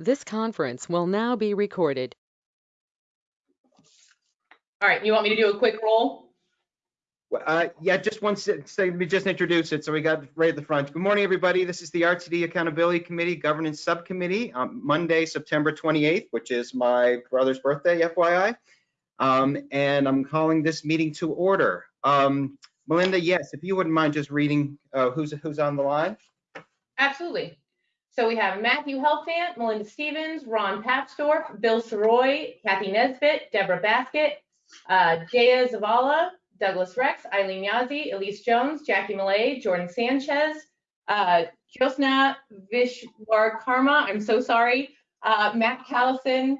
This conference will now be recorded. All right, you want me to do a quick roll? Well, Uh, yeah, just one, se- so let me just introduce it. So we got right at the front. Good morning, everybody. This is the RTD Accountability Committee Governance Subcommittee on Monday, September 28th, which is my brother's birthday, FYI. Um, and I'm calling this meeting to order. Um, Melinda, yes, if you wouldn't mind just reading, uh, who's, who's on the line? Absolutely. So we have Matthew Helfant, Melinda Stevens, Ron Papsdorf, Bill Sirois, Kathy Nesbitt, Deborah Baskett, uh, Jaya Zavala, Douglas Rex, Eileen Yazzie, Elise Jones, Jackie Malay, Jordan Sanchez, uh, Josna Vishwar Karma, I'm so sorry, uh, Matt Callison,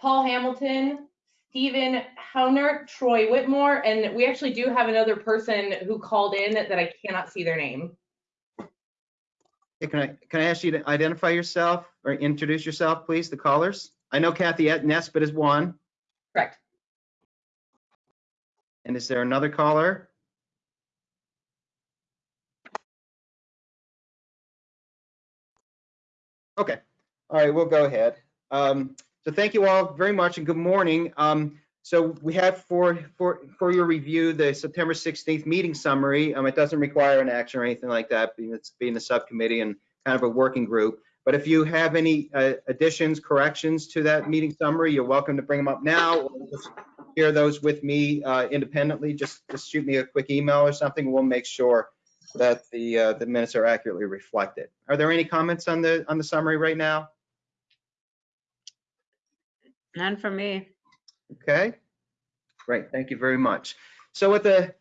Paul Hamilton, Stephen Hauner, Troy Whitmore, and we actually do have another person who called in that I cannot see their name. Hey, Can I, can I ask you to identify yourself or introduce yourself, please, the callers? I know Kathy Nesbitt is one. Correct. And is there another caller? Okay, all right, we'll go ahead. Um, so thank you all very much and good morning. Um, so we have for, for, for your review, the September 16th meeting summary. Um, it doesn't require an action or anything like that, being it's being a subcommittee and kind of a working group. But if you have any uh, additions, corrections to that meeting summary, you're welcome to bring them up now or just share those with me uh, independently. Just, just shoot me a quick email or something. We'll make sure that the, uh, the minutes are accurately reflected. Are there any comments on the, on the summary right now? None for me. Okay, great, thank you very much. So with the,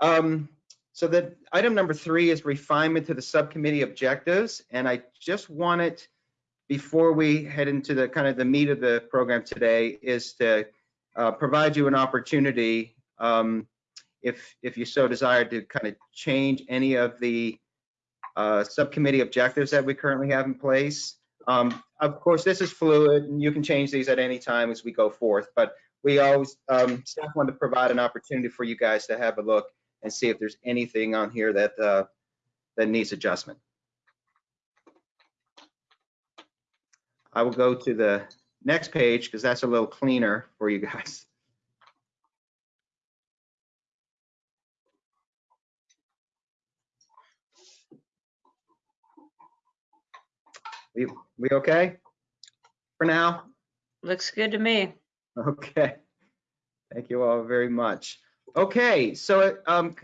um, so the item number three is refinement to the subcommittee objectives, and I just wanted, before we head into the kind of the meat of the program today, is to uh, provide you an opportunity, um, if if you so desire, to kind of change any of the uh, subcommittee objectives that we currently have in place. Um, of course, this is fluid, and you can change these at any time as we go forth, but we always, um, staff want to provide an opportunity for you guys to have a look and see if there's anything on here that, uh, that needs adjustment. I will go to the next page because that's a little cleaner for you guys. We, we okay for now? Looks good to me. Okay. Thank you all very much. Okay, so, um,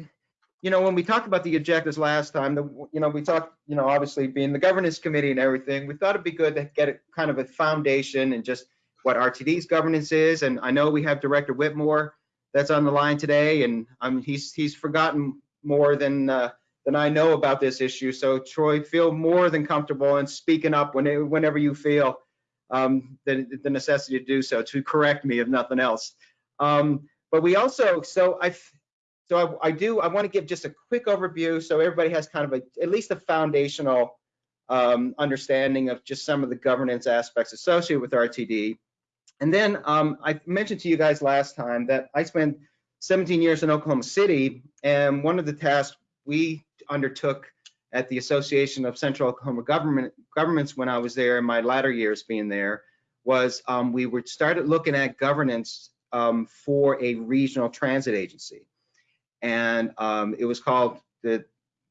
you know, when we talked about the objectives last time, the, you know, we talked, you know, obviously being the governance committee and everything, we thought it'd be good to get a kind of a foundation and just what RTD's governance is. And I know we have Director Whitmore that's on the line today, and um, he's he's forgotten more than uh, than I know about this issue. So Troy, feel more than comfortable in speaking up when, whenever you feel um, the, the necessity to do so, to correct me if nothing else. Um, but we also, so I, so I, I do, I want to give just a quick overview so everybody has kind of a, at least a foundational um, understanding of just some of the governance aspects associated with RTD. And then um, I mentioned to you guys last time that I spent 17 years in Oklahoma City, and one of the tasks we undertook at the Association of Central Oklahoma Government Governments when I was there in my latter years being there was um, we were started looking at governance um, for a regional transit agency, and um, it was called the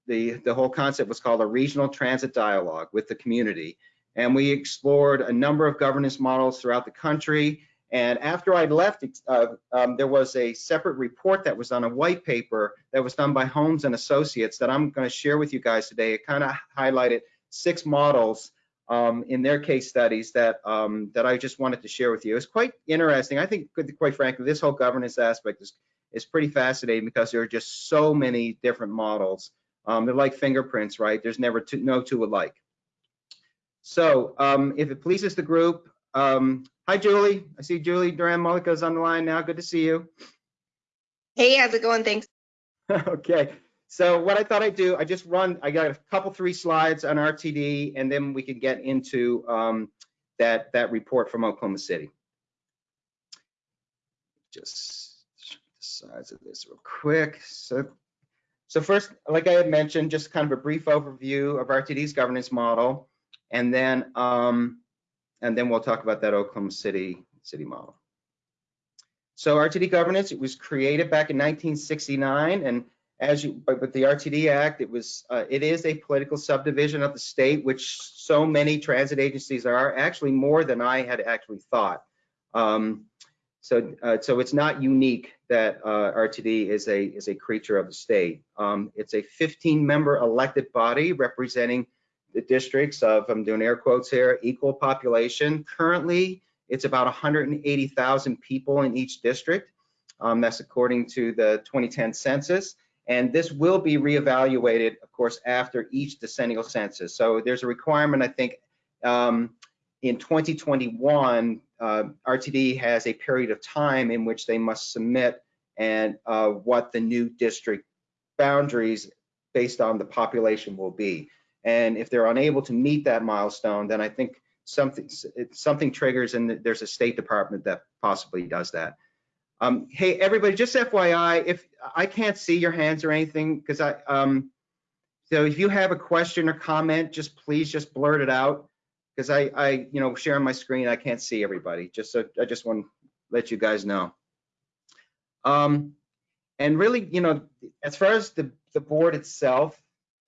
the the whole concept was called a regional transit dialogue with the community, and we explored a number of governance models throughout the country. And after I left, uh, um, there was a separate report that was on a white paper that was done by Holmes and Associates that I'm going to share with you guys today. It kind of highlighted six models um, in their case studies that um, that I just wanted to share with you. It's quite interesting. I think, quite frankly, this whole governance aspect is is pretty fascinating because there are just so many different models. Um, they're like fingerprints, right? There's never two, no two alike. So um, if it pleases the group, um, hi, Julie. I see Julie Duran Mullica is on the line now. Good to see you. Hey, how's it going? Thanks. okay. So what I thought I'd do, I just run, I got a couple, three slides on RTD, and then we can get into um, that, that report from Oklahoma City. Just the size of this real quick. So, so first, like I had mentioned, just kind of a brief overview of RTD's governance model. And then um, and then we'll talk about that Oklahoma City, city model. So RTD governance, it was created back in 1969, and as you, but with the RTD Act, it was, uh, it is a political subdivision of the state, which so many transit agencies are, actually more than I had actually thought. Um, so, uh, so it's not unique that uh, RTD is a is a creature of the state. Um, it's a 15-member elected body representing the districts of, I'm doing air quotes here, equal population. Currently, it's about 180,000 people in each district. Um, that's according to the 2010 census. And this will be reevaluated, of course, after each decennial census. So there's a requirement, I think, um, in 2021, uh, RTD has a period of time in which they must submit and uh, what the new district boundaries based on the population will be. And if they're unable to meet that milestone, then I think something something triggers and there's a State Department that possibly does that. Um, hey, everybody, just FYI, if I can't see your hands or anything, because I, um, so if you have a question or comment, just please just blurt it out. Because I, I, you know, sharing my screen, I can't see everybody. Just so I just want to let you guys know. Um, and really, you know, as far as the, the board itself,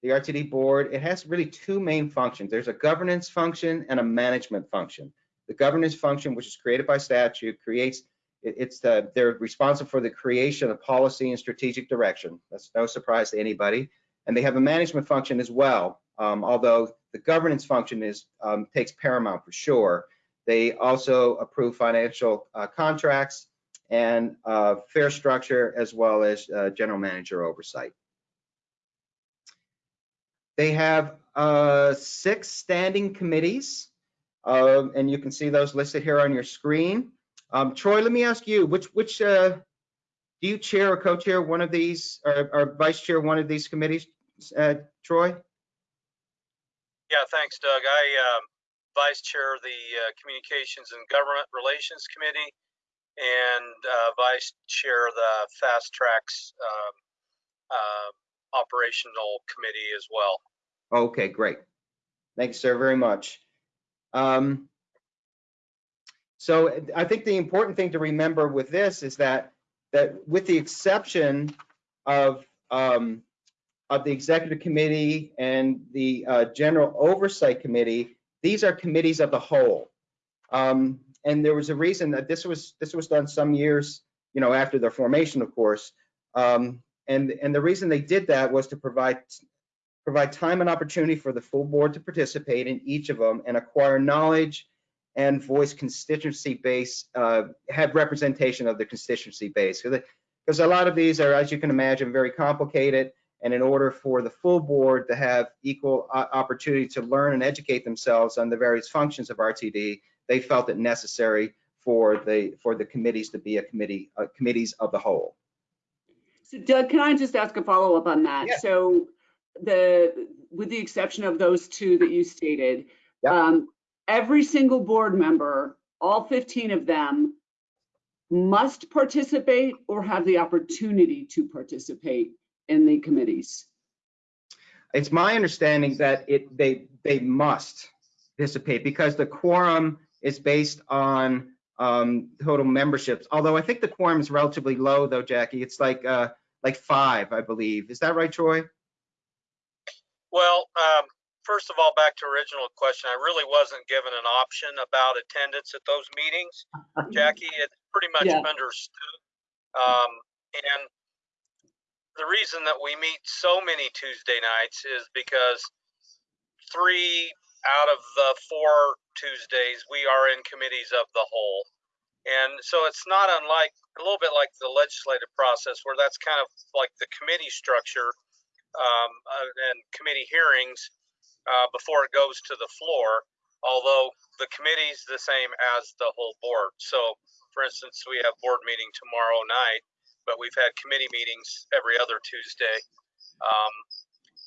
the RTD board, it has really two main functions. There's a governance function and a management function. The governance function, which is created by statute, creates it- it's the they're responsible for the creation of policy and strategic direction. That's no surprise to anybody. And they have a management function as well. Um, although the governance function is um, takes paramount for sure. They also approve financial uh, contracts and uh, fare structure as well as uh, general manager oversight. They have uh, six standing committees, um, and you can see those listed here on your screen. Um, Troy, let me ask you, which which uh, do you chair or co-chair one of these, or, or vice chair one of these committees, uh, Troy? Yeah, thanks, Doug. I um, vice chair the uh, Communications and Government Relations Committee and uh, vice chair the FasTracks um, uh, Operational Committee as well. Okay, great. Thanks, sir, very much. Um, so I think the important thing to remember with this is that that with the exception of um, of the executive committee and the uh, general oversight committee, these are committees of the whole. Um, and there was a reason that this was this was done some years, you know, after their formation, of course. Um, and and the reason they did that was to provide provide time and opportunity for the full board to participate in each of them and acquire knowledge and voice constituency base, uh, have representation of the constituency base. Because a lot of these are, as you can imagine, very complicated. And in order for the full board to have equal opportunity to learn and educate themselves on the various functions of RTD, they felt it necessary for the for the committees to be a committee uh, committees of the whole. So Doug, can I just ask a follow-up on that? Yeah. So the, with the exception of those two that you stated, Yeah. um, every single board member, all 15 of them must participate or have the opportunity to participate in the committees. It's my understanding that it they they must participate because the quorum is based on um, total memberships. Although I think the quorum is relatively low, though, Jackie. It's like uh, like five, I believe. Is that right, Troy? Well, um, first of all, back to original question, I really wasn't given an option about attendance at those meetings. Jackie, it's pretty much Yeah. understood. Um, and the reason that we meet so many Tuesday nights is because three out of the four Tuesdays, we are in committees of the whole. And so it's not unlike, a little bit like the legislative process where that's kind of like the committee structure um, uh, and committee hearings uh, before it goes to the floor, although the committee's the same as the whole board. So for instance, we have board meeting tomorrow night, but we've had committee meetings every other Tuesday. Um,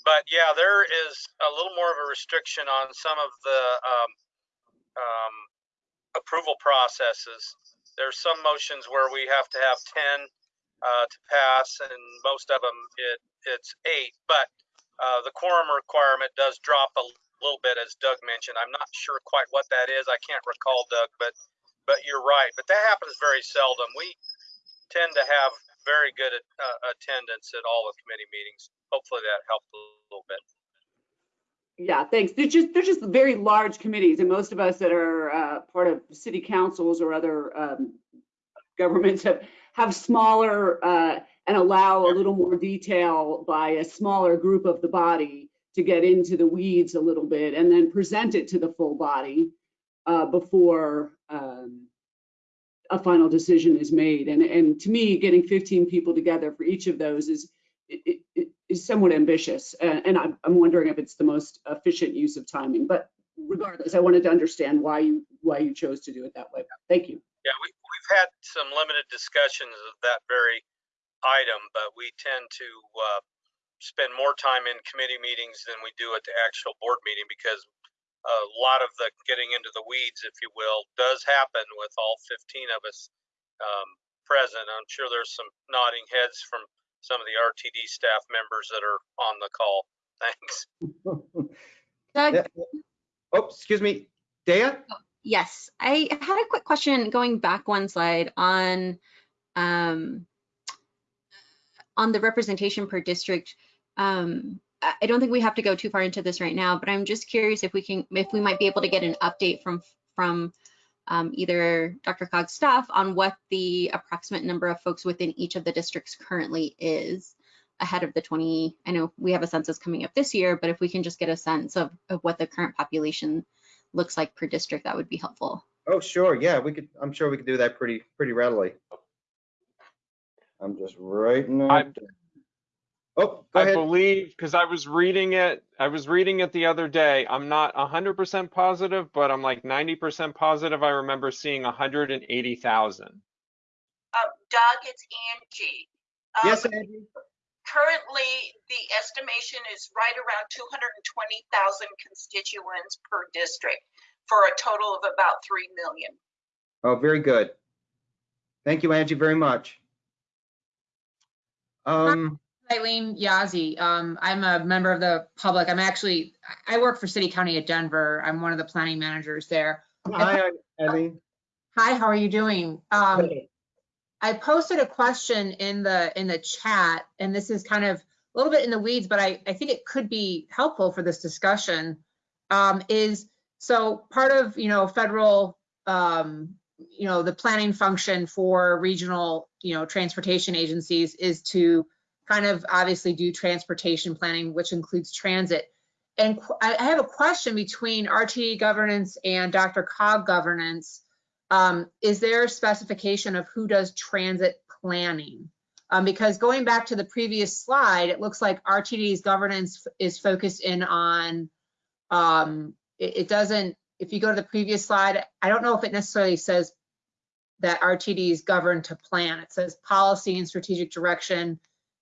but yeah, there is a little more of a restriction on some of the um, um, approval processes. There's some motions where we have to have 10 uh, to pass, and most of them it it's eight. But uh, the quorum requirement does drop a little bit, as Doug mentioned. I'm not sure quite what that is. I can't recall, Doug, but but you're right. But that happens very seldom. We tend to have very good uh, attendance at all the committee meetings. Hopefully that helped a little bit. Yeah, thanks. They're just, they're just very large committees and most of us that are uh, part of city councils or other um, governments have, have smaller uh, and allow a little more detail by a smaller group of the body to get into the weeds a little bit and then present it to the full body uh, before um, a final decision is made. And, and to me, getting 15 people together for each of those is, i- i- is somewhat ambitious. Uh, And I'm, I'm wondering if it's the most efficient use of timing. But regardless, I wanted to understand why you, why you chose to do it that way. Thank you. Yeah, we, we've had some limited discussions of that very item, but we tend to uh, spend more time in committee meetings than we do at the actual board meeting because a lot of the getting into the weeds, if you will, does happen with all 15 of us um, present. I'm sure there's some nodding heads from some of the RTD staff members that are on the call. Thanks. Doug, Yeah. Oh, excuse me, Dea? yes, I had a quick question going back one slide on um, on the representation per district. Um, I I don't think we have to go too far into this right now, but I'm just curious if we can, if we might be able to get an update from from um, either DRCOG's staff on what the approximate number of folks within each of the districts currently is ahead of the 20, I know we have a census coming up this year, but if we can just get a sense of, of what the current population looks like per district, that would be helpful. Oh, sure, yeah, we could, I'm sure we could do that pretty, pretty readily. I'm just writing. I- it. Oh, go I ahead. believe, because I was reading it, I was reading it the other day. I'm not hundred percent positive, but I'm like ninety percent positive. I remember seeing hundred and eighty thousand. Uh, Doug, it's Angie. Um, Yes, Angie? Currently, the estimation is right around 220,000 constituents per district for a total of about 3 million. Oh, very good. Thank you, Angie, very much. Um, Eileen Yazzie. Um, I'm a member of the public. I'm actually, I work for City County of Denver. I'm one of the planning managers there. hi, Eileen. Hi, how are you doing? Um, I posted a question in the, in the chat, and this is kind of a little bit in the weeds, but I, I think it could be helpful for this discussion. Um, is, so part of, you know, federal, um, you know, the planning function for regional, you know, transportation agencies is to kind of obviously do transportation planning, which includes transit. And I have a question between RTD governance and DRCOG governance. Um, is there a specification of who does transit planning? Um, because going back to the previous slide, it looks like RTD's governance is focused in on, um, it, it doesn't, if you go to the previous slide, I don't know if it necessarily says that RTD is governed to plan. It says policy and strategic direction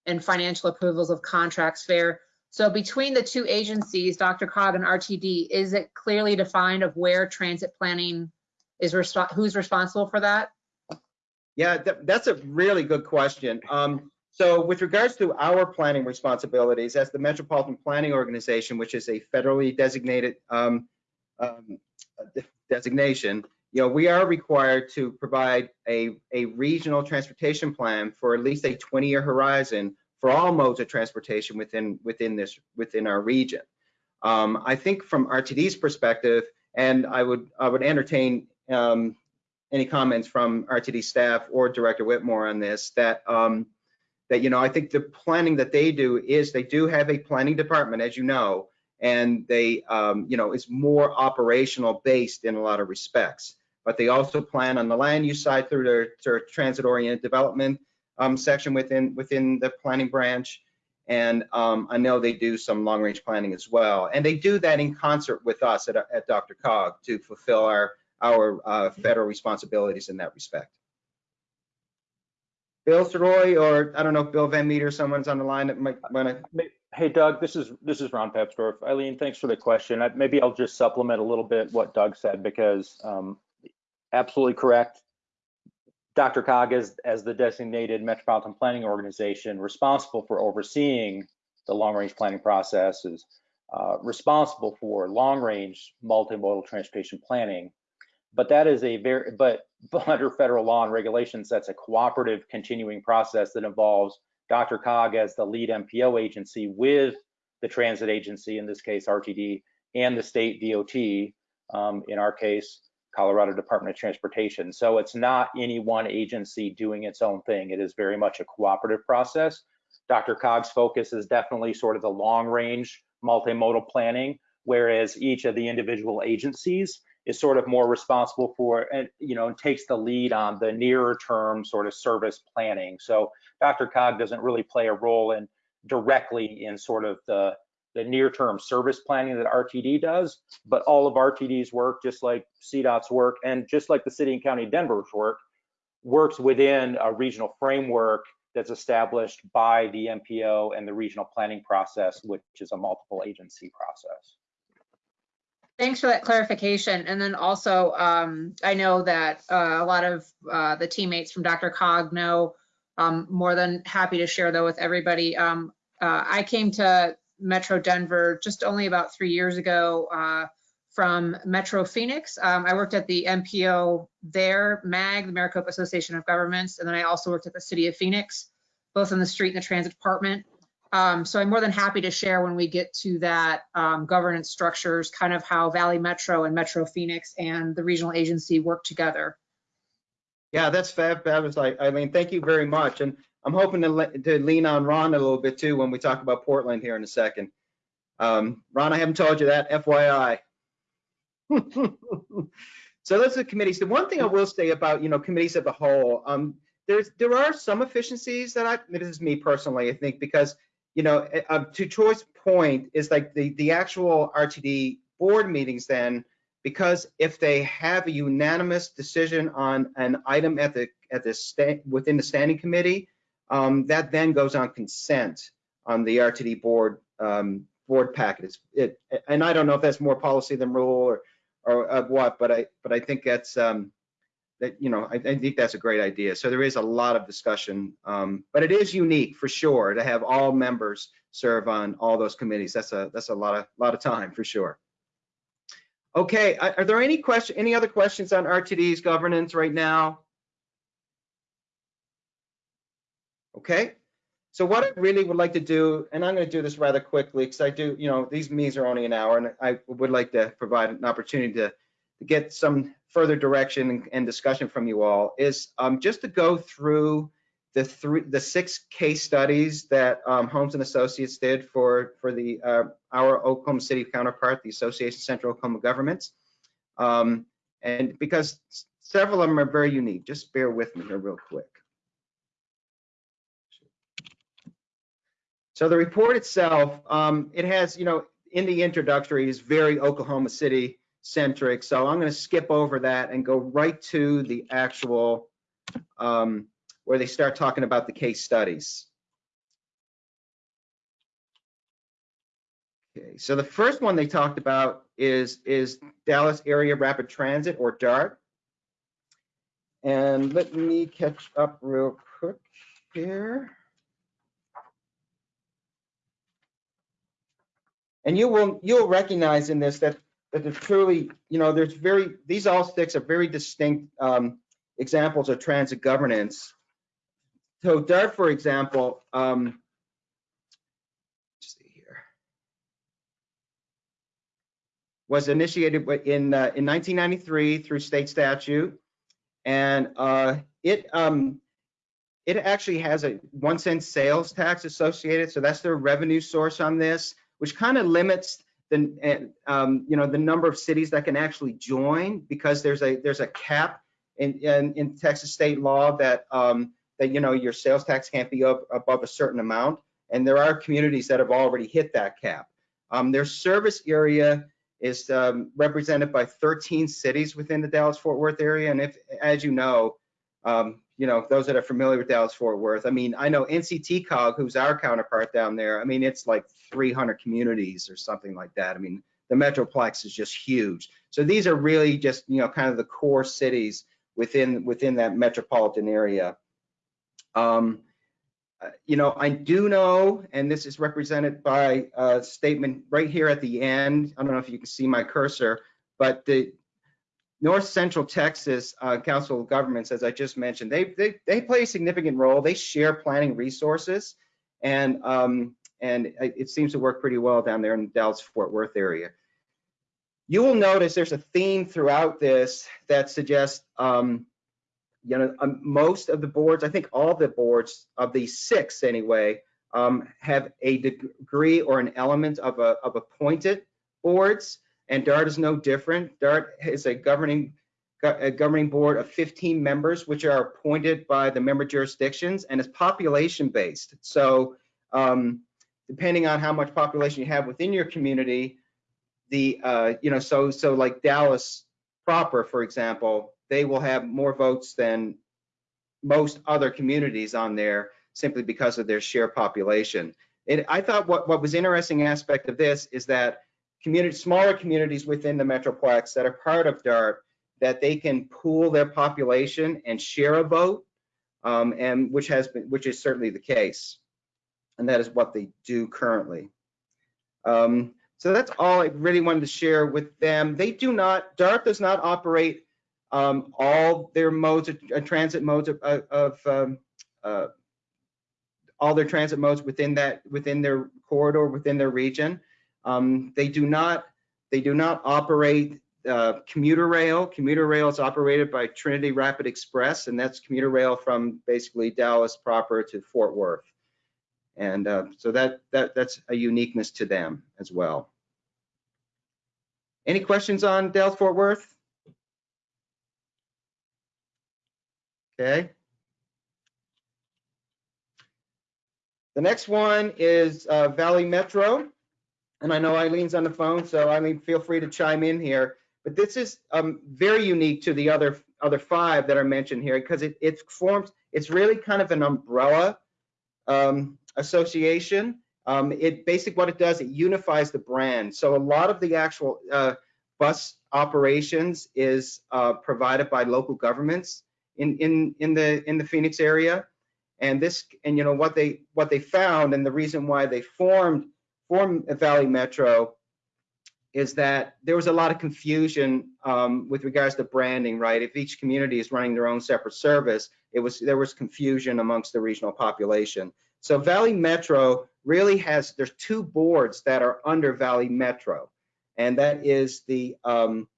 and financial approvals of contracts fare. So between the two agencies, DRCOG and RTD, is it clearly defined of where transit planning is, resp- who's responsible for that? Yeah, tha- that's a really good question. Um, so with regards to our planning responsibilities as the Metropolitan Planning Organization, which is a federally designated um, um, de- designation, you know, we are required to provide a, a regional transportation plan for at least a 20-year horizon for all modes of transportation within, within this, within our region. Um, I think from RTD's perspective, and I would, I would entertain um, any comments from RTD staff or Director Whitmore on this, that, um, that, you know, I think the planning that they do is they do have a planning department, as you know, and they, um, you know, it's more operational based in a lot of respects. But they also plan on the land use side through their, their transit oriented development um, section within, within the planning branch. And um, I know they do some long range planning as well. And they do that in concert with us at, at DRCOG to fulfill our, our uh, federal responsibilities in that respect. Bill Sirois, or I don't know if Bill Van Meter, someone's on the line that might want to. Hey Doug, this is this is Ron Papsdorf. Eileen, thanks for the question. I- Maybe I'll just supplement a little bit what Doug said because um, absolutely correct. DRCOG is as the designated Metropolitan Planning Organization responsible for overseeing the long-range planning processes. uh, responsible for long-range multimodal transportation planning. But that is a very, but but under federal law and regulations, that's a cooperative continuing process that involves DRCOG as the lead MPO agency with the transit agency, in this case RTD, and the state DOT, um, in our case, Colorado Department of Transportation. So it's not any one agency doing its own thing. It is very much a cooperative process. DRCOG's focus is definitely sort of the long range multimodal planning, whereas each of the individual agencies is sort of more responsible for, and you know, takes the lead on the nearer term sort of service planning. So DRCOG doesn't really play a role in directly in sort of the the near term service planning that RTD does, but all of RTD's work, just like CDOT's work, and just like the city and county of Denver's work, works within a regional framework that's established by the MPO and the regional planning process, which is a multiple agency process. Thanks for that clarification. And then also, um, I know that uh, a lot of uh, the teammates from DRCOG know um, more than happy to share though with everybody. Um, uh, I came to Metro Denver just only about three years ago uh, from Metro Phoenix. Um, I worked at the MPO there, MAG, the Maricopa Association of Governments, and then I also worked at the City of Phoenix, both in the street and the transit department. Um, so I'm more than happy to share when we get to that um, governance structures, kind of how Valley Metro and Metro Phoenix and the regional agency work together. Yeah, that's fab, fabulous. Mean, thank you very much. And I'm hoping to, le- to lean on Ron a little bit too when we talk about Portland here in a second. Um, Ron, I haven't told you that, FYI. so those are the committees. The one thing I will say about, you know, committees as a whole, um, there's, there are some efficiencies that I, this is me personally, I think, because, you know, uh, to Troy's point is like the, the actual RTD board meetings then, because if they have a unanimous decision on an item at the, at the within the standing committee, um, that then goes on consent on the RTD board um, board packet. It, and I don't know if that's more policy than rule or or of what, but I but I think that's um, that you know I, I think that's a great idea. So there is a lot of discussion, um, but it is unique for sure to have all members serve on all those committees. That's a that's a lot of lot of time for sure. Okay, are there any question any other questions on RTD's governance right now? Okay, so what I really would like to do, and I'm going to do this rather quickly because I do, you know, these meetings are only an hour, and I would like to provide an opportunity to, to get some further direction and, and discussion from you all. Is um, just to go through the three, the six case studies that um, Holmes and Associates did for for the uh, our Oklahoma City counterpart, the Association Central Oklahoma Governments, um, and because several of them are very unique. Just bear with me here real quick. So the report itself, um, it has, you know, in the introductory is very Oklahoma City centric. So I'm going to skip over that and go right to the actual um, where they start talking about the case studies. Okay, so the first one they talked about is is Dallas Area Rapid Transit or DART. And let me catch up real quick here. And you will, you'll recognize in this that, that there's truly, you know, there's very, these all six are very distinct um, examples of transit governance. So DART, for example, um, see here, was initiated in uh, in 1993 through state statute, and uh, it um, it actually has a one cent sales tax associated, so that's their revenue source on this which kind of limits the um, you know the number of cities that can actually join because there's a there's a cap in in, in Texas state law that um, that you know your sales tax can't be up, above a certain amount, and there are communities that have already hit that cap. Um, their service area is um, represented by 13 cities within the Dallas-Fort Worth area, and if, as you know, um, you know, those that are familiar with Dallas Fort Worth, I mean, I know NCTCOG, who's our counterpart down there, I mean, it's like 300 communities or something like that. I mean, the Metroplex is just huge. So these are really just, you know, kind of the core cities within within that metropolitan area. Um, uh, you know, I do know, and this is represented by a statement right here at the end. I don't know if you can see my cursor, but the North Central Texas uh, Council of Governments, as I just mentioned, they, they, they play a significant role. They share planning resources and, um, and it seems to work pretty well down there in the Dallas-Fort Worth area. You will notice there's a theme throughout this that suggests, um, you know, um, most of the boards, I think all the boards of these six anyway, um, have a degree or an element of a, of appointed boards, and DART is no different. DART is a governing, a governing board of 15 members, which are appointed by the member jurisdictions, and is population-based. So, um, depending on how much population you have within your community, the, uh, you know, so, so like Dallas proper, for example, they will have more votes than most other communities on there simply because of their share population. And I thought what, what was interesting aspect of this is that community, smaller communities within the Metroplex that are part of DART, that they can pool their population and share a vote, um, and which has been, which is certainly the case. And that is what they do currently. Um, so that's all I really wanted to share with them. They do not, DART does not operate um, all their modes of uh, transit modes of, of- of um, uh, all their transit modes within that within their corridor within their region. Um, they do not they do not operate uh, commuter rail. Commuter rail is operated by Trinity Rapid Express, and that's commuter rail from basically Dallas proper to Fort Worth. And uh, so that that that's a uniqueness to them as well. Any questions on Dallas Fort Worth? Okay. The next one is uh, Valley Metro. And I know Eileen's on the phone, so Eileen, feel free to chime in here. But this is um, very unique to the other other five that are mentioned here because it, it forms, it's really kind of an umbrella um, association. Um, it basically what it does, it unifies the brand. So a lot of the actual uh, bus operations is uh, provided by local governments in in in the in the Phoenix area. And this and you know what they what they found and the reason why they formed formed Valley Metro is that there was a lot of confusion um, with regards to branding, right? If each community is running their own separate service, it was there was confusion amongst the regional population. So Valley Metro really has there's two boards that are under Valley Metro, and that is the um,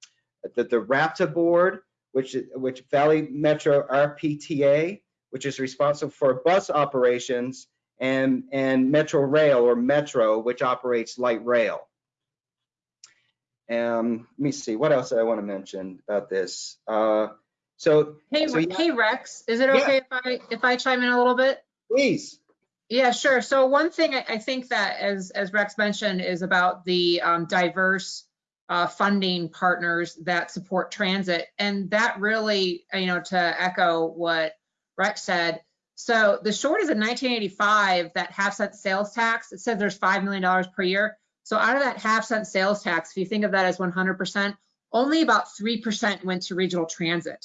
the, the RAPTA board, which which Valley Metro RPTA, which is responsible for bus operations, and and Metro Rail or Metro, which operates light rail. Um, let me see, what else I want to mention about this? Uh, so, Hey, So, yeah. hey Rex, is it Yeah. okay if I, if I chime in a little bit? please, Yeah, sure. So one thing I, I think that as, as Rex mentioned is about the um, diverse uh, funding partners that support transit. And that really, you know, to echo what Rex said. So the short is in 1985, that half cent sales tax, it says there's $5 million per year. So out of that half cent sales tax, if you think of that as 100%, only about 3% went to regional transit.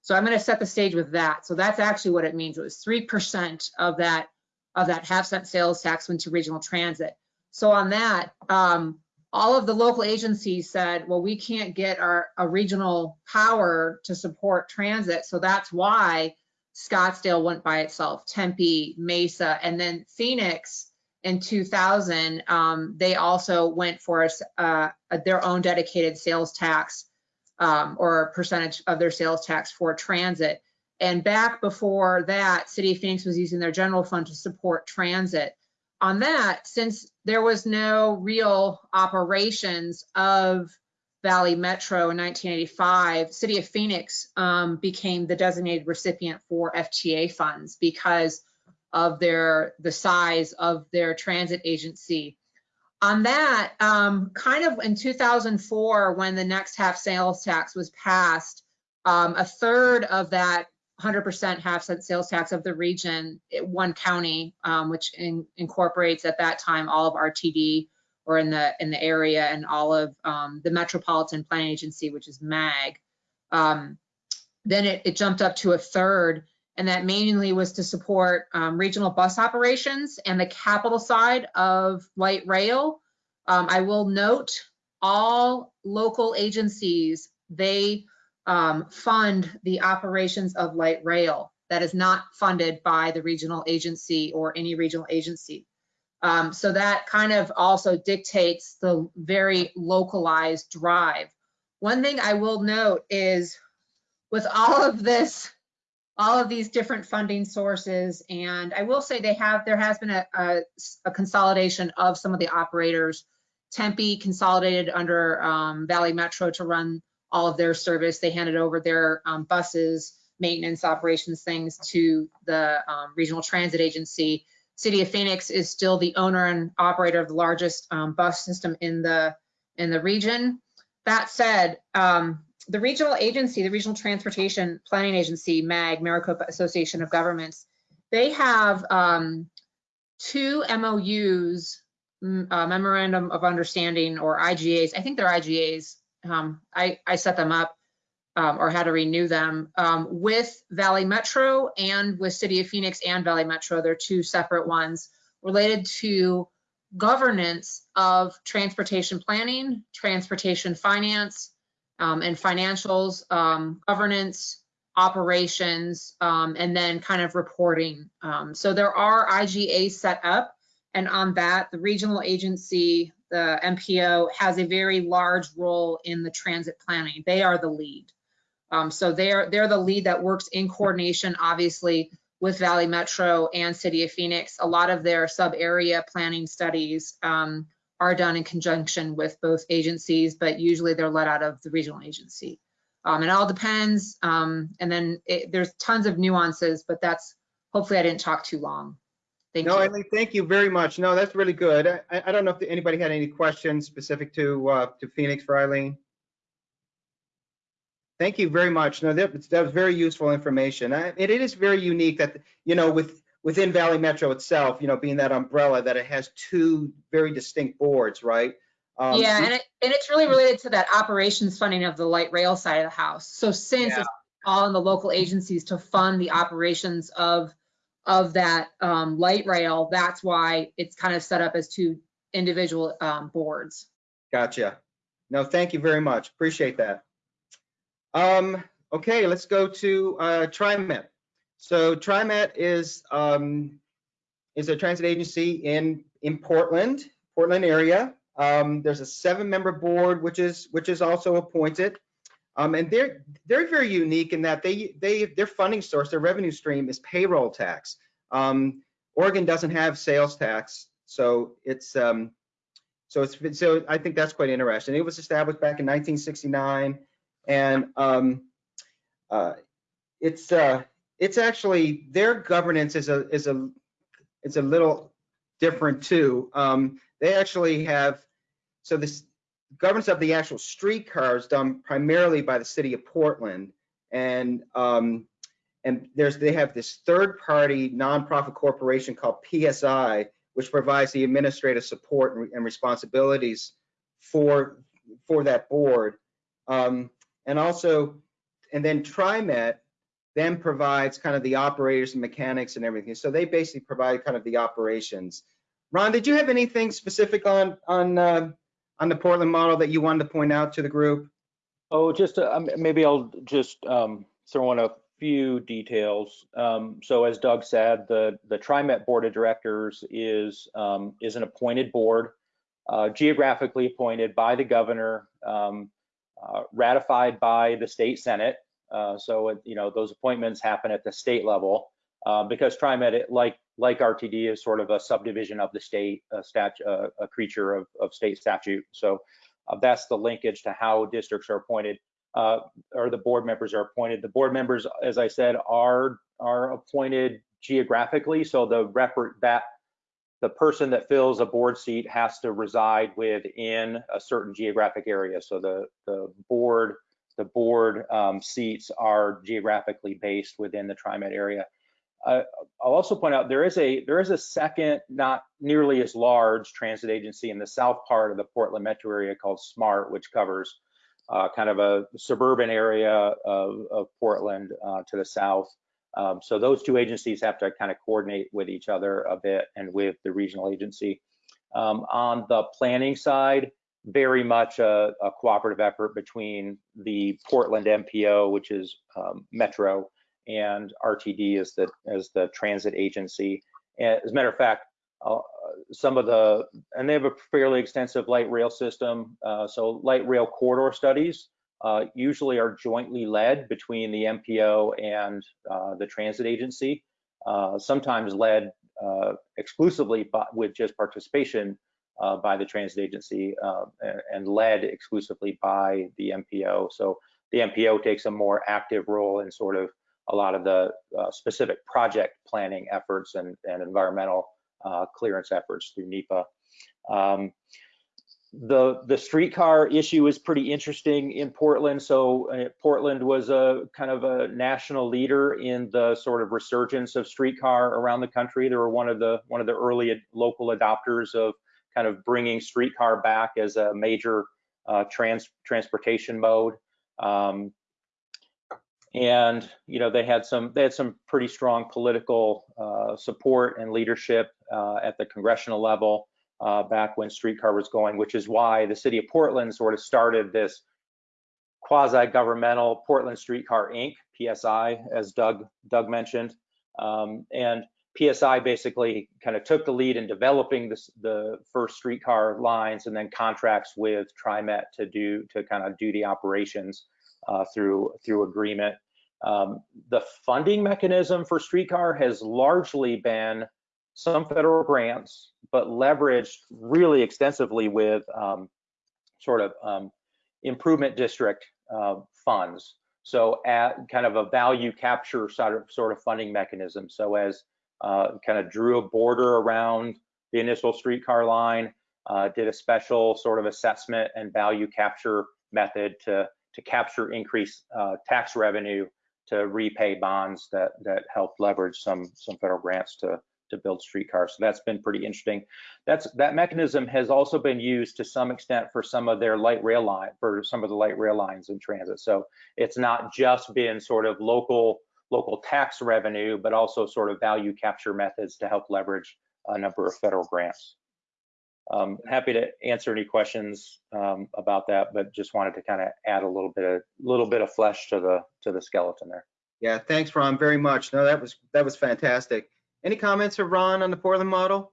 So I'm going to set the stage with that. So that's actually what it means. It was 3% of that of that half cent sales tax went to regional transit. So on that, um, all of the local agencies said, well, we can't get our a regional power to support transit. So that's why Scottsdale went by itself, Tempe, Mesa, and then Phoenix in 2000, um, they also went for uh, their own dedicated sales tax um, or percentage of their sales tax for transit. And back before that, City of Phoenix was using their general fund to support transit. On that, since there was no real operations of Valley Metro in 1985, City of Phoenix um, became the designated recipient for FTA funds because of their the size of their transit agency. On that, um, kind of in 2004, when the next half sales tax was passed, um, a third of that 100% half cent sales tax of the region, one county, um, which in- incorporates at that time all of RTD or in the in the area and all of um, the Metropolitan Planning Agency, which is MAG. Um, then it, it jumped up to a third And that mainly was to support um, regional bus operations and the capital side of light rail. Um, I will note all local agencies, they um, fund the operations of light rail. That is not funded by the regional agency or any regional agency. Um, so that kind of also dictates the very localized drive. One thing I will note is with all of this, all of these different funding sources, and I will say they have, there has been a, a, a consolidation of some of the operators. Tempe consolidated under um, Valley Metro to run all of their service. They handed over their um, buses, maintenance operations things to the um, regional transit agency. City of Phoenix is still the owner and operator of the largest um, bus system in the in the region. That said, um, the regional agency, the Regional Transportation Planning Agency, MAG, Maricopa Association of Governments, they have um, two MOUs, Memorandum of Understanding or IGAs. I think they're IGAs. Um, I, I set them up um, or how to renew them um, with Valley Metro and with City of Phoenix and Valley Metro. They're two separate ones related to governance of transportation planning, transportation finance, um, and financials, um, governance, operations, um, and then kind of reporting. Um, so there are IGAs set up, and on that, the regional agency, the MPO, has a very large role in the transit planning. They are the lead. Um, so they're they're the lead that works in coordination, obviously, with Valley Metro and City of Phoenix. A lot of their sub-area planning studies um, are done in conjunction with both agencies, but usually they're let out of the regional agency. Um, it all depends, um, and then it, there's tons of nuances, but that's hopefully I didn't talk too long. Thank No, you. Eileen, thank you very much. No, that's really good. I, I don't know if anybody had any questions specific to, uh, to Phoenix for Eileen. Thank you very much. No, that, that was very useful information. I- It is very unique that, you know, with, within Valley Metro itself, you know, being that umbrella, that it has two very distinct boards, right? Um, Yeah, and it, and it's really related to that operations funding of the light rail side of the house. So since Yeah. it's all in the local agencies to fund the operations of, of that um, light rail, that's why it's kind of set up as two individual um, boards. Gotcha. No, thank you very much. Appreciate that. Um, okay, let's go to, uh, TriMet. So TriMet is, um, is a transit agency in, in Portland, Portland area. Um, there's a seven-member board, which is, which is also appointed. Um, and they're, they're very unique in that they, they, their funding source, their revenue stream is payroll tax. Um, Oregon doesn't have sales tax, so it's, um, so it's, so I think that's quite interesting. It was established back in 1969 and, um, uh, it's, uh, it's actually, their governance is a, is a, it's a little different too. Um, they actually have, so this governance of the actual streetcars done primarily by the city of Portland. And, um, and there's, they have this third party nonprofit corporation called PSI, which provides the administrative support and- and responsibilities for, for that board. Um, and also, and then TriMet then provides kind of the operators and mechanics and everything. So they basically provide kind of the operations. Ron, did you have anything specific on, on, uh, on the Portland model that you wanted to point out to the group? Oh, just, uh, um, maybe I'll just um, throw in a few details. Um, So as Doug said, the, the TriMet Board of Directors is, um, is an appointed board, uh, geographically appointed by the governor, um, ratified by the state senate. Uh, So, it- you know, those appointments happen at the state level. uh, Because TriMet, like, like RTD, is sort of a subdivision of the state, a stat, uh, a creature of, of state statute. So uh, that's the linkage to how districts are appointed, uh, or the board members are appointed. The board members, as I said, are are appointed geographically. So the rep that the person that fills a board seat has to reside within a certain geographic area. So the the board the board um, seats are geographically based within the TriMet area. Uh, I'll also point out there is a there is a second, not nearly as large transit agency in the south part of the Portland metro area called SMART, which covers uh, kind of a suburban area of, of Portland uh, to the south. Um, so those two agencies have to kind of coordinate with each other a bit and with the regional agency. Um, on the planning side, very much a, a, cooperative effort between the Portland MPO, which is um, Metro, and RTD as the as the transit agency. And as a matter of fact, uh, some of the and they have a fairly extensive light rail system. Uh, so light rail corridor studies uh, usually are jointly led between the MPO and uh, the transit agency. Uh, sometimes led uh, exclusively by, with just participation uh, by the transit agency uh, and led exclusively by the MPO. So the MPO takes a more active role in sort of a lot of the specific project planning efforts and, and environmental clearance efforts through NEPA. Um, the the streetcar issue is pretty interesting in Portland. So uh, Portland was a kind of a national leader in the sort of resurgence of streetcar around the country. They were one of the one of the early local adopters of kind of bringing streetcar back as a major uh, trans transportation mode. Um, and you know they had some they had some pretty strong political uh, support and leadership uh, at the congressional level uh, back when streetcar was going, which is why the city of Portland sort of started this quasi-governmental Portland Streetcar Inc. (PSI), as Doug Doug mentioned, um, and PSI basically kind of took the lead in developing this, the first streetcar lines and then contracts with TriMet to do to kind of do the operations uh, through through agreement. Um, the funding mechanism for streetcar has largely been some federal grants, but leveraged really extensively with um, sort of um, improvement district uh, funds. So at kind of a value capture sort of, sort of funding mechanism. So as uh, kind of drew a border around the initial streetcar line, uh, did a special sort of assessment and value capture method to, to capture increased uh, tax revenue to repay bonds that, that helped leverage some, some federal grants to, to build streetcars. So that's been pretty interesting. That's that mechanism has also been used to some extent for some of their light rail line for some of the light rail lines in transit. So it's not just been sort of local local tax revenue, but also sort of value capture methods to help leverage a number of federal grants. Um, happy to answer any questions um, about that, but just wanted to kind of add a little bit of little bit of flesh to the to the skeleton there. Yeah, thanks, Ron, very much. No, that was that was fantastic. Any comments of Ron on the Portland model?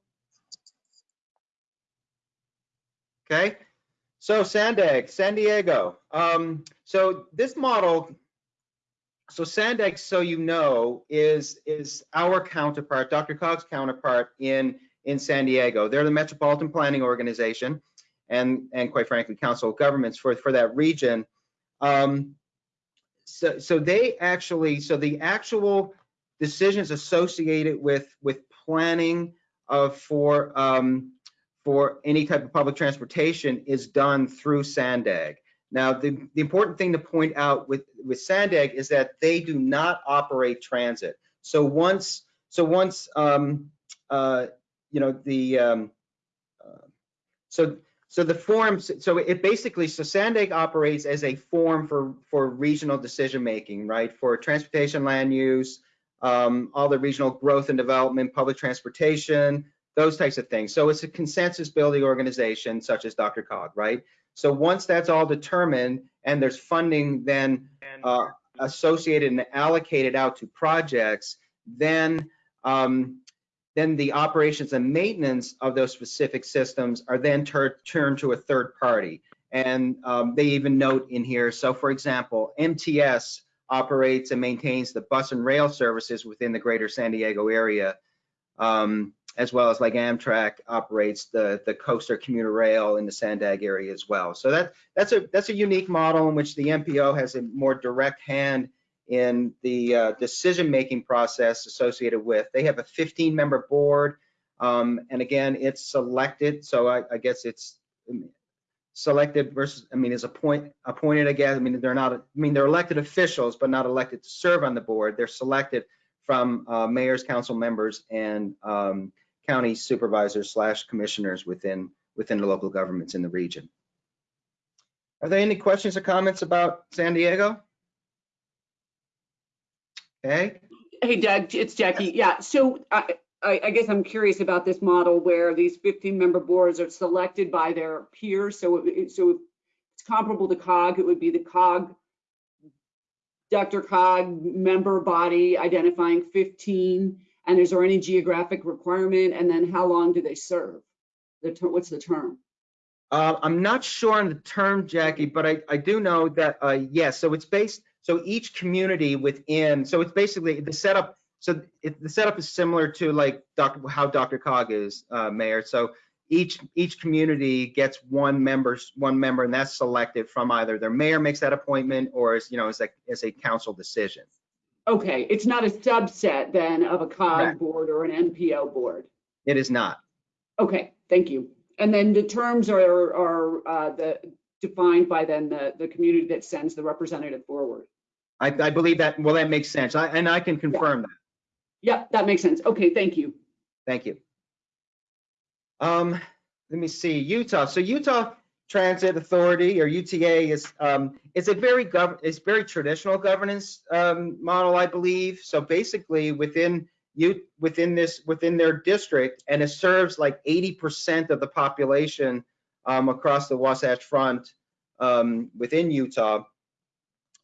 Okay, so Sandag, San Diego. Um, so this model so Sandex, so you know, is is our counterpart, DRCOG's counterpart in in San Diego. They're the Metropolitan Planning Organization, and and quite frankly, Council of Governments for for that region. Um, so so they actually so the actual decisions associated with with planning of for um, for any type of public transportation is done through Sandag. Now, the, the important thing to point out with, with Sandag is that they do not operate transit. So once, so once, um, uh, you know, the, um, uh, so, so the forms, so it basically, so Sandag operates as a form for, for regional decision making, right? For transportation, land use, um, all the regional growth and development, public transportation, those types of things. So it's a consensus building organization such as DRCOG, right? So once that's all determined and there's funding then uh, associated and allocated out to projects, then um, then the operations and maintenance of those specific systems are then turned to a third party. And um, they even note in here, so for example, MTS operates and maintains the bus and rail services within the greater San Diego area. Um, as well as like Amtrak operates the the coaster commuter rail in the Sandag area as well. So that that's a that's a unique model in which the MPO has a more direct hand in the uh, decision making process associated with. They have a 15 member board, um, and again, it's selected. So I, I guess it's selected versus I mean is appoint appointed again. I mean they're not I mean they're elected officials, but not elected to serve on the board. They're selected from uh, mayors, council members, and um, county supervisors slash commissioners within within the local governments in the region. Are there any questions or comments about San Diego? Okay. Hey Doug, it's Jackie. Yeah, so I, I, I guess I'm curious about this model where these 15 member boards are selected by their peers. So, it- so it's comparable to COG. It would be the COG, DRCOG member body identifying 15. And is there any geographic requirement? And then how long do they serve? The what's the term? Uh, I'm not sure on the term, Jackie, but I, I do know that, uh, yes, so it's based, so each community within, so it's basically the setup, so it, the setup is similar to like Dr., how DRCOG is, uh, Mayor. So each, each community gets one member, one member, and that's selected from either their mayor makes that appointment or as, you know, as a, as a council decision. Okay, it's not a subset then of a COG Correct. board or an MPO board. It is not. Okay, thank you. And then the terms are, are uh, the, defined by then the, the community that sends the representative forward. I, I believe that, well, that makes sense. I, and I can confirm that. Yep, that makes sense. Okay, thank you. Thank you. Um, let me see, Utah. So Utah Transit Authority or UTA is, um, it's a very gov, it's very traditional governance, um, model, I believe. So basically within you, within this, within their district, and it serves like 80% of the population, um, across the Wasatch Front, um, within Utah.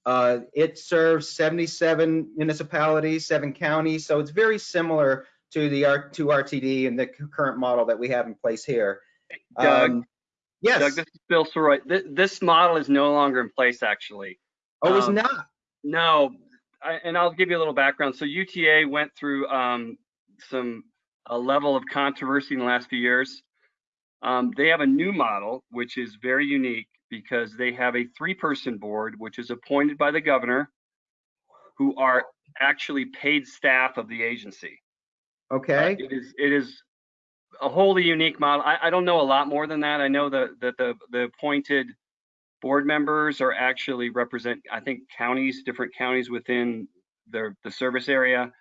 Uh, it serves 77 municipalities, seven counties, so it's very similar to the R to RTD and the current model that we have in place here. Doug, Um, Yes. Doug, this is Bill Sirois. This, this model is no longer in place, actually. Oh, it's um, not. No, I, and I'll give you a little background. So UTA went through um, some a level of controversy in the last few years. Um, they have a new model, which is very unique because they have a three-person board, which is appointed by the governor, who are actually paid staff of the agency. Uh, Okay. It is, it is a wholly unique model. I, I don't know a lot more than that. I know that, that the, the appointed board members are actually represent, I think, counties, different counties within their, the service area.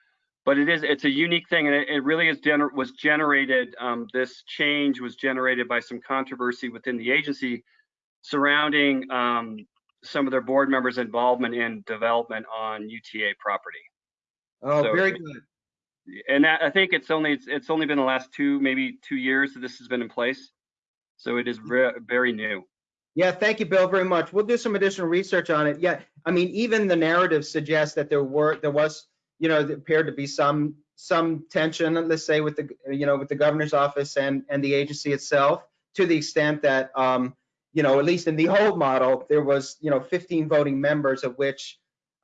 But it is, it's a unique thing and it, it really is gener, was generated, um, this change was generated by some controversy within the agency surrounding, um, some of their board members' involvement in development on UTA property. Oh, So very good. And that, I think it's only, it's, it's only been the last two, maybe two years that this has been in place. So it is very, very new. Yeah, thank you, Bill, very much. We'll do some additional research on it. Yeah, I mean, even the narrative suggests that there were, there was, you know, there appeared to be some, some tension, let's say, with the, you know, with the governor's office and, and the agency itself, to the extent that, um, you know, at least in the old model, there was, you know, 15 voting members, of which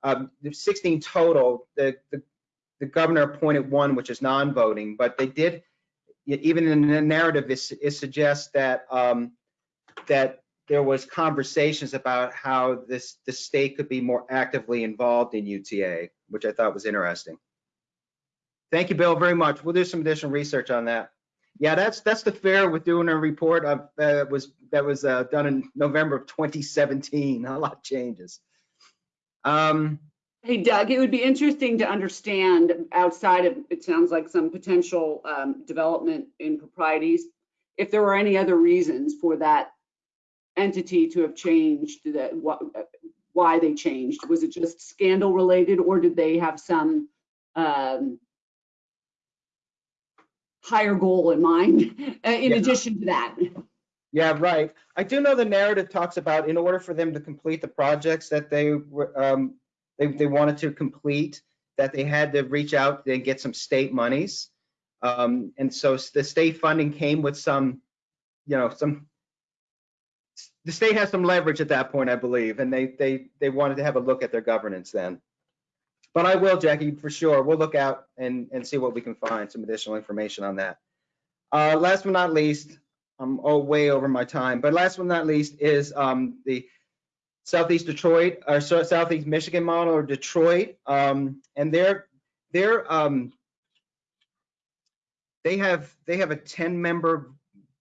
um, 16 total. The, the, the governor appointed one, which is non-voting, but they did, even in the narrative, it, it suggests that, um, that there was conversations about how this, the state could be more actively involved in UTA, which I thought was interesting. Thank you, Bill, very much. We'll do some additional research on that. Yeah, that's, that's the fair with doing a report of, uh, was, that was, uh, done in November of 2017. A lot of changes. Um, Hey Doug, it would be interesting to understand outside of, it sounds like some potential um, development improprieties, if there were any other reasons for that entity to have changed, that, what, why they changed. Was it just scandal related or did they have some um, higher goal in mind uh, in Yeah. addition to that? Yeah, right. I do know the narrative talks about in order for them to complete the projects that they um, they, they wanted to complete, that they had to reach out and get some state monies. Um, and so the state funding came with some, you know, some, the state has some leverage at that point, I believe, and they, they, they wanted to have a look at their governance then. But I will, Jackie, for sure. We'll look out and, and see what we can find, some additional information on that. Uh, last but not least, I'm oh, way over my time, but last but not least is um, the Southeast Detroit or Southeast Michigan model or Detroit. Um, and they're, they're, um, they have, they have a 10 member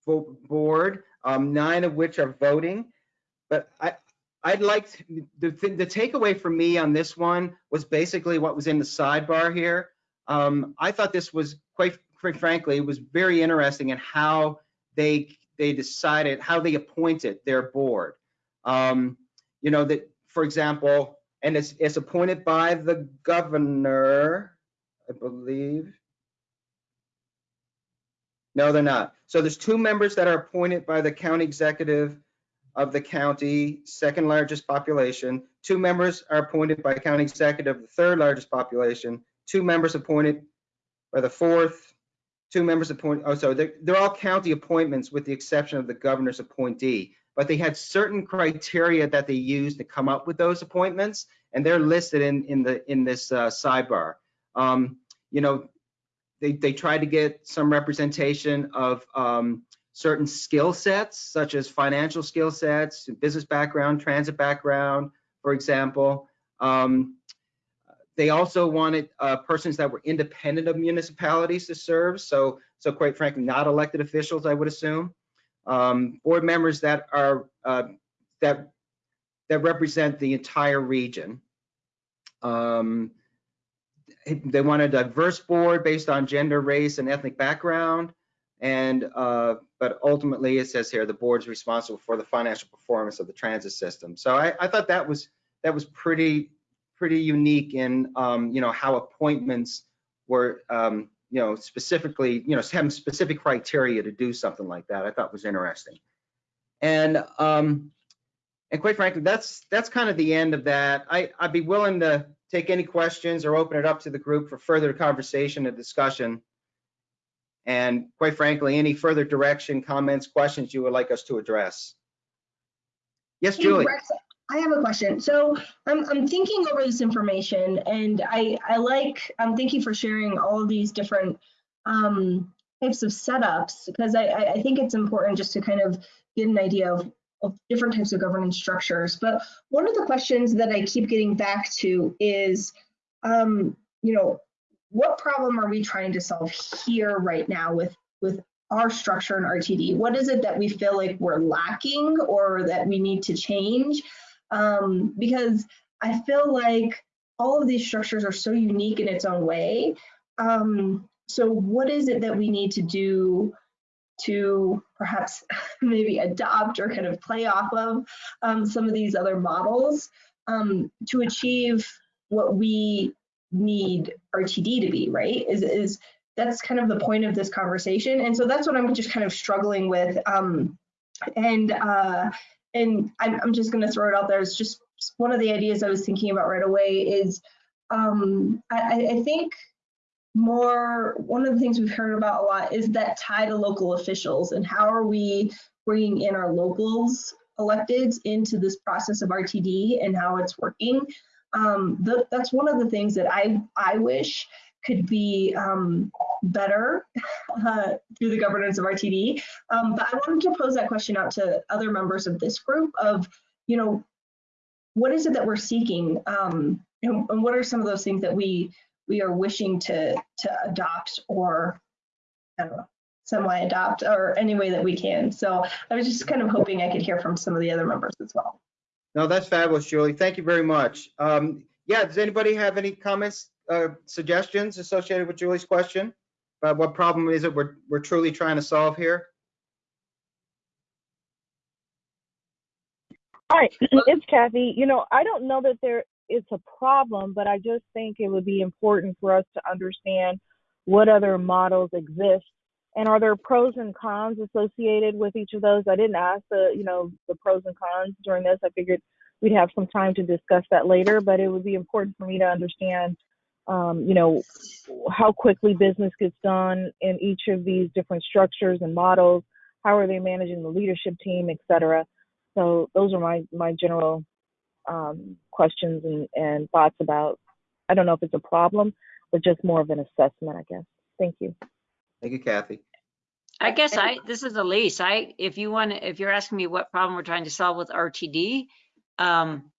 board, um, nine of which are voting. But I, I'd like, to- the, th- the takeaway for me on this one was basically what was in the sidebar here. Um, I thought this was quite, quite frankly, was very interesting in how they, they decided, how they appointed their board. Um, you know, that, for example, and it's, it's appointed by the governor. I believe. No, they're not. So there's two members that are appointed by the county executive of the county, second largest population. Two members are appointed by county executive, the third largest population. Two members appointed by the fourth. Two members appointed, oh, so they're, they're all county appointments with the exception of the governor's appointee. But they had certain criteria that they used to come up with those appointments, and they're listed in, in the, in this uh, sidebar. Um, You know, they, they tried to get some representation of um, certain skill sets, such as financial skill sets, business background, transit background, for example. Um, they also wanted uh, persons that were independent of municipalities to serve. So, so quite frankly, not elected officials, I would assume. Um, board members that are uh, that that represent the entire region. Um, they want a diverse board based on gender, race, and ethnic background. And uh, but ultimately, it says here the board's responsible for the financial performance of the transit system. So I, I thought that was that was pretty pretty unique in um, you know how appointments were um, you know specifically you know having specific criteria to do something like that. I thought was interesting. And um, and quite frankly, that's that's kind of the end of that. I I'd be willing to take any questions or open it up to the group for further conversation and discussion. And quite frankly, any further direction, comments, questions you would like us to address. Yes, Hey, Julie. Rex, I have a question. So I'm, I'm thinking over this information and I, I like, um, thank you for sharing all of these different um, types of setups because I, I, think it's important just to kind of get an idea of, of different types of governance structures. But one of the questions that I keep getting back to is, um, you know, what problem are we trying to solve here right now with, with our structure in RTD? What is it that we feel like we're lacking or that we need to change? Um, because I feel like all of these structures are so unique in its own way. Um, so what is it that we need to do to perhaps maybe adopt or kind of play off of um, some of these other models um, to achieve what we need RTD to be, right? Is, is that's kind of the point of this conversation. And so that's what I'm just kind of struggling with. Um, and uh, and I'm, I'm just going to throw it out there. It's just one of the ideas I was thinking about right away is um, I, I think more one of the things we've heard about a lot is that tie to local officials and how are we bringing in our locals electeds into this process of RTD and how it's working. Um, th that's one of the things that I I wish could be um, better uh, through the governance of RTD. Um, but I wanted to pose that question out to other members of this group of, you know, what is it that we're seeking? Um, and, and what are some of those things that we we are wishing to to adopt or I don't know, semi-adopt or any way that we can. So I was just kind of hoping I could hear from some of the other members as well. No, that's fabulous, Julie. Thank you very much. Um, yeah, does anybody have any comments, uh, suggestions associated with Julie's question? About what problem is it we're, we're truly trying to solve here? Hi, it's Kathy. You know, I don't know that there is a problem, but I just think it would be important for us to understand what other models exist and are there pros and cons associated with each of those. I didn't ask the, you know, the pros and cons during this. I figured we'd have some time to discuss that later, but it would be important for me to understand, um, you know, how quickly business gets done in each of these different structures and models. How are they managing the leadership team, et cetera? So those are my my general um, questions and, and thoughts about. I don't know if it's a problem, but just more of an assessment, I guess. Thank you. Thank you, Kathy. I guess I, this is Elise. I, if you want, to if you're asking me what problem we're trying to solve with RTD, um,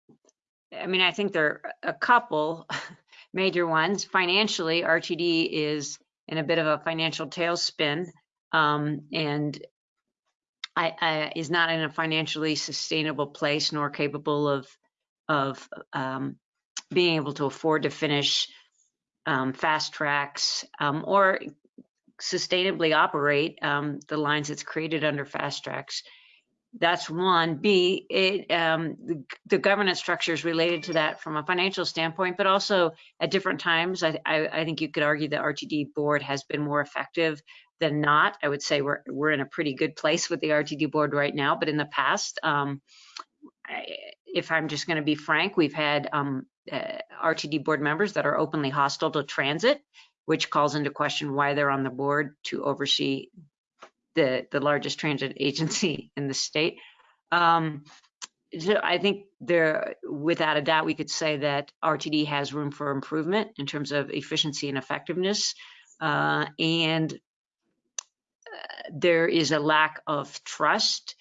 I mean, I think there are a couple major ones. Financially, RTD is in a bit of a financial tailspin, um, and I, I, is not in a financially sustainable place nor capable of of um, being able to afford to finish um, FasTracks um, or sustainably operate um, the lines that's created under FasTracks. That's one. B, it, um, the, the governance is related to that from a financial standpoint, but also at different times, I, I, I think you could argue the RTD board has been more effective than not. I would say we're, we're in a pretty good place with the RTD board right now, but in the past, um, I, if I'm just going to be frank, we've had um, uh, RTD board members that are openly hostile to transit, which calls into question why they're on the board to oversee the, the largest transit agency in the state. Um, so I think there, without a doubt, we could say that RTD has room for improvement in terms of efficiency and effectiveness. Uh, and uh, there is a lack of trust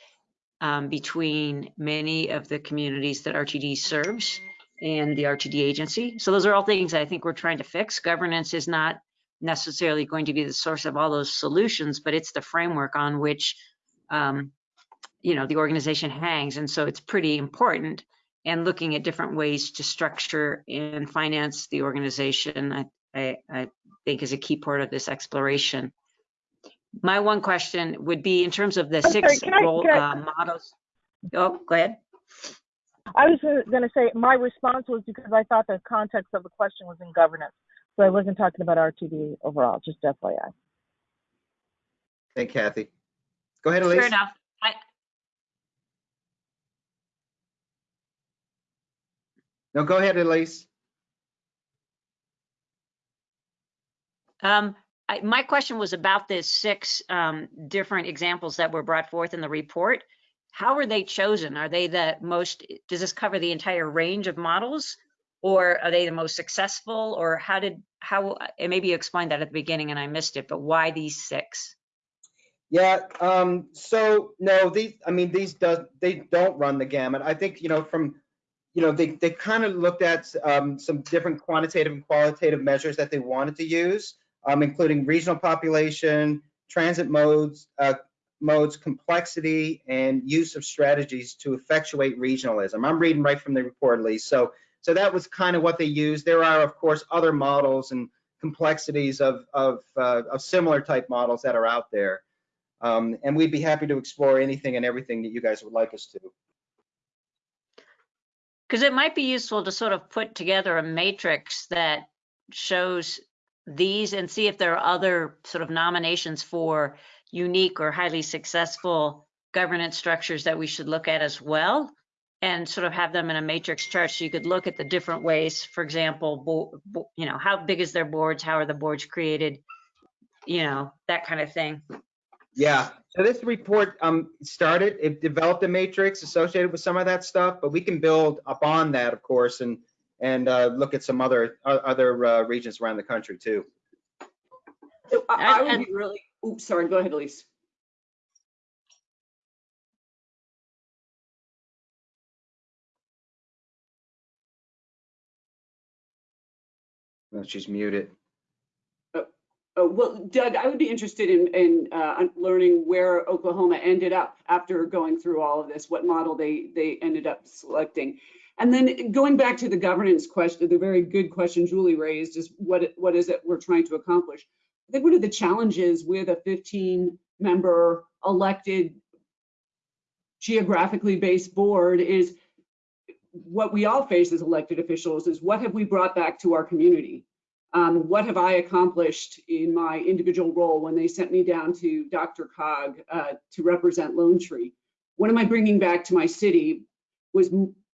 um, between many of the communities that RTD serves and the RTD agency. So those are all things I think we're trying to fix. Governance is not necessarily going to be the source of all those solutions, but it's the framework on which, um, you know, the organization hangs. And so it's pretty important. And looking at different ways to structure and finance the organization, I, I, I think is a key part of this exploration. My one question would be in terms of the I'm six I- role I- uh, models. Oh, go ahead. I was going to say my response was because I thought the context of the question was in governance. So I wasn't talking about RTD overall, just FYI. Thank Kathy. Go ahead, Elise. Fair enough. I, No, go ahead, Elise. Um, I, my question was about the six um, different examples that were brought forth in the report. How are they chosen? Are they the most, does this cover the entire range of models? Or are they the most successful? Or how did, how, maybe you explained that at the beginning and I missed it, but why these six? Yeah, um, so no, these, I mean, these does, they don't run the gamut. I think, you know, from, you know, they, they kind of looked at, um, some different quantitative and qualitative measures that they wanted to use, um, including regional population, transit modes, uh, modes, complexity, and use of strategies to effectuate regionalism. I'm reading right from the report, Lee. So, so that was kind of what they used. There are, of course, other models and complexities of, of, uh, of similar type models that are out there. Um, and we'd be happy to explore anything and everything that you guys would like us to. Because it might be useful to sort of put together a matrix that shows these and see if there are other sort of nominations for unique or highly successful governance structures that we should look at as well and sort of have them in a matrix chart so you could look at the different ways for example bo- bo- you know how big is their boards how are the boards created you know that kind of thing Yeah, so this report um, started, it developed a matrix associated with some of that stuff, but we can build upon that, of course, and, and uh, look at some other, o- other uh, regions around the country too. So I, I would be really, oops, sorry, go ahead, Elise. No, She's muted. Oh, well, Doug, I would be interested in, in uh, learning where Oklahoma ended up after going through all of this, what model they, they ended up selecting. And then going back to the governance question, the very good question Julie raised is what, what is it we're trying to accomplish? I think one of the challenges with a 15-member elected geographically based board is what we all face as elected officials is what have we brought back to our community? Um, what have I accomplished in my individual role when they sent me down to DRCOG uh, to represent Lone Tree? What am I bringing back to my city was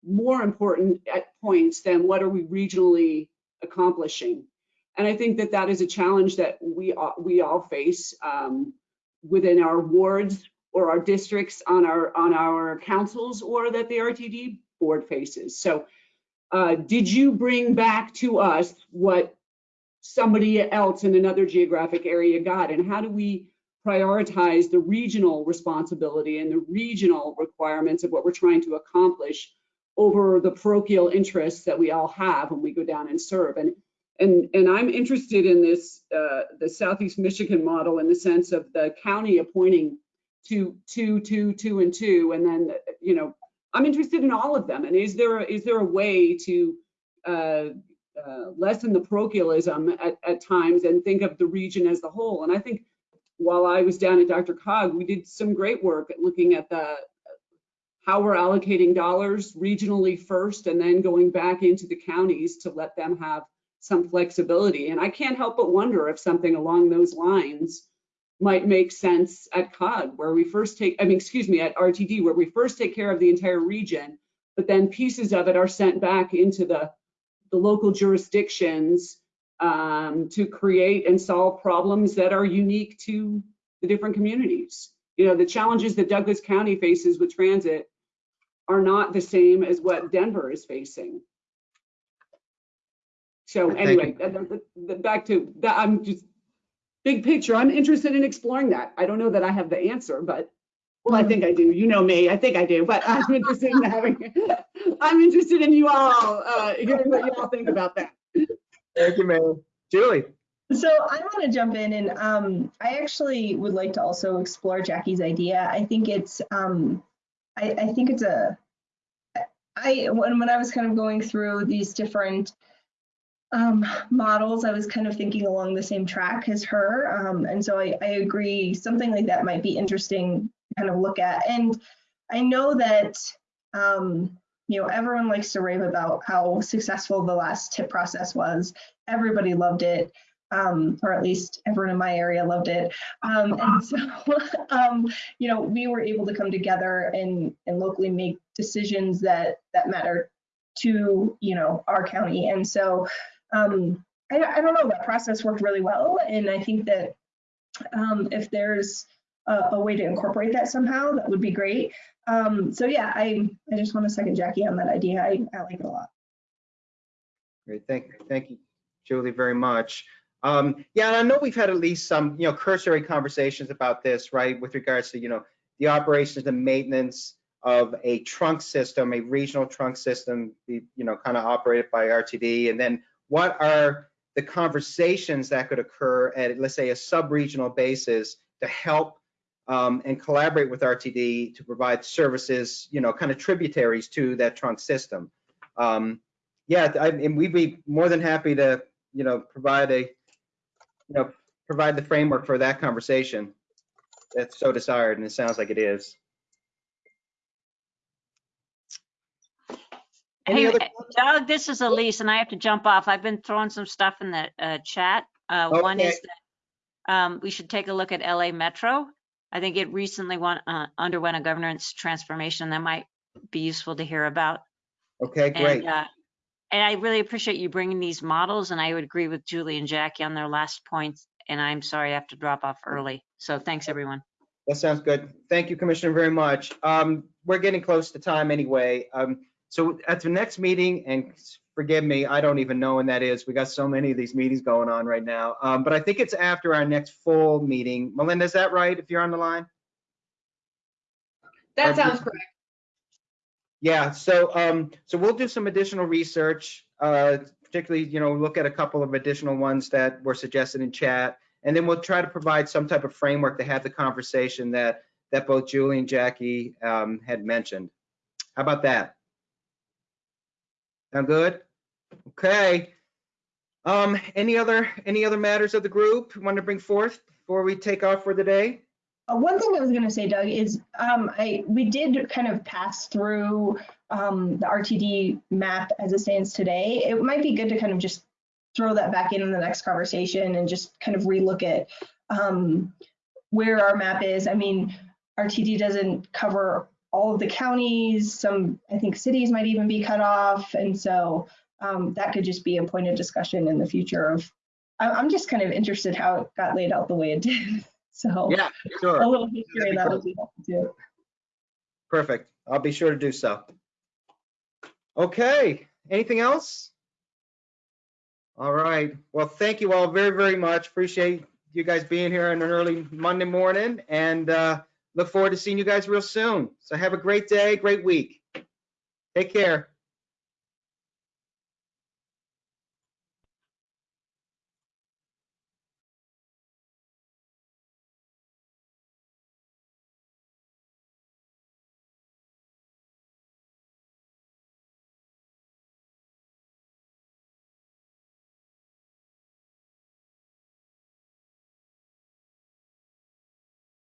more important at points than what are we regionally accomplishing? And I think that that is a challenge that we all, we all face um, within our wards or our districts on our on our councils or that the RTD board faces. So uh, did you bring back to us what somebody else in another geographic area got? And how do we prioritize the regional responsibility and the regional requirements of what we're trying to accomplish over the parochial interests that we all have when we go down and serve? And and and I'm interested in this uh, the Southeast Michigan model in the sense of the county appointing two, two, two, two, and two, and then you know I'm interested in all of them. And is there is there a way to uh, uh, lessen the parochialism at, at times and think of the region as the whole? And I think while I was down at DRCOG, we did some great work at looking at the how we're allocating dollars regionally first and then going back into the counties to let them have some flexibility. And I can't help but wonder if something along those lines might make sense at COG, where we first take, I mean, excuse me, at RTD, where we first take care of the entire region, but then pieces of it are sent back into the, the local jurisdictions um, to create and solve problems that are unique to the different communities. You know, the challenges that Douglas County faces with transit are not the same as what Denver is facing. So anyway, back to that, I'm just, big picture, I'm interested in exploring that. I don't know that I have the answer, but, well, I think I do. You know me, I think I do, but I'm interested in having, I'm interested in you all, uh, hearing what you all think about that. Thank you, Mayor. Julie? So I want to jump in and um, I actually would like to also explore Jackie's idea. I think it's um, I, I think it's a I when when I was kind of going through these different um, models, I was kind of thinking along the same track as her. Um, and so I, I agree something like that might be interesting to kind of look at. And I know that um, you know everyone likes to rave about how successful the last tip process was. Everybody loved it um, or at least everyone in my area loved it. Um, and so, um, you know, we were able to come together and, and locally make decisions that, that matter to, you know, our county. And so, um, I, I don't know, that process worked really well. And I think that um, if there's a, a way to incorporate that somehow, that would be great. Um, so yeah, I, I just want to second Jackie on that idea. I, I like it a lot. Great, thank, thank you, Julie, very much. Um, yeah, and I know we've had at least some, you know, cursory conversations about this, right, with regards to, you know, the operations and maintenance of a trunk system, a regional trunk system, you know, kind of operated by RTD, and then what are the conversations that could occur at, let's say, a sub-regional basis to help um, and collaborate with RTD to provide services, you know, kind of tributaries to that trunk system. Um, yeah, I, and we'd be more than happy to, you know, provide a, you know, provide the framework for that conversation. That's so desired, and it sounds like it is. Any Hey, Doug, this is Elise, and I have to jump off. I've been throwing some stuff in the uh, chat. Uh, One is that um, we should take a look at LA Metro. I think it recently went, uh, underwent a governance transformation that might be useful to hear about. Okay, great. And, uh, and I really appreciate you bringing these models, and I would agree with Julie and Jackie on their last points. And I'm sorry I have to drop off early. So thanks, everyone. That sounds good. Thank you, Commissioner, very much. Um, we're getting close to time anyway. Um, so at the next meeting, and forgive me, I don't even know when that is. We got so many of these meetings going on right now. Um, but I think it's after our next full meeting. Melinda, is that right? If you're on the line? That sounds correct. Yeah, so, um, so we'll do some additional research, uh, particularly, you know, look at a couple of additional ones that were suggested in chat. And then we'll try to provide some type of framework to have the conversation that, that both Julie and Jackie, um, had mentioned. How about that? Sound good? Okay. Um, any other, any other matters of the group you want to bring forth before we take off for the day? Uh, one thing I was going to say, Doug, is um, I we did kind of pass through um, the RTD map as it stands today. It might be good to kind of just throw that back in in the next conversation and just kind of relook at um, where our map is. I mean, RTD doesn't cover all of the counties. Some, I think, cities might even be cut off, and so um, that could just be a point of discussion in the future. Of I'm just kind of interested how it got laid out the way it did. So Yeah, sure. a little history that would be helpful too. Perfect. I'll be sure to do so. Okay, anything else? All right. Well, thank you all very, very much. Appreciate you guys being here on an early Monday morning and uh, look forward to seeing you guys real soon. So have a great day, great week. Take care.